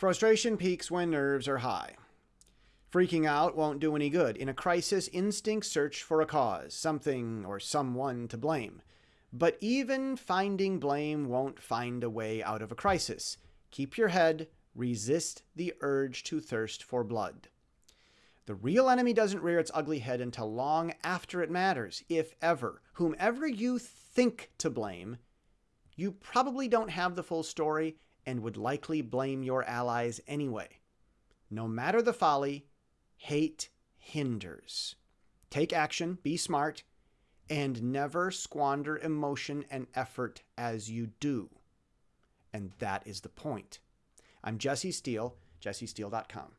Frustration peaks when nerves are high. Freaking out won't do any good. In a crisis, instincts search for a cause, something or someone to blame. But even finding blame won't find a way out of a crisis. Keep your head, resist the urge to thirst for blood. The real enemy doesn't rear its ugly head until long after it matters, if ever. Whomever you think to blame, you probably don't have the full story and would likely blame your allies anyway. No matter the folly, hate hinders. Take action, be smart, and never squander emotion and effort as you do. And that is the point. I'm Jesse Steele, jessesteele.com.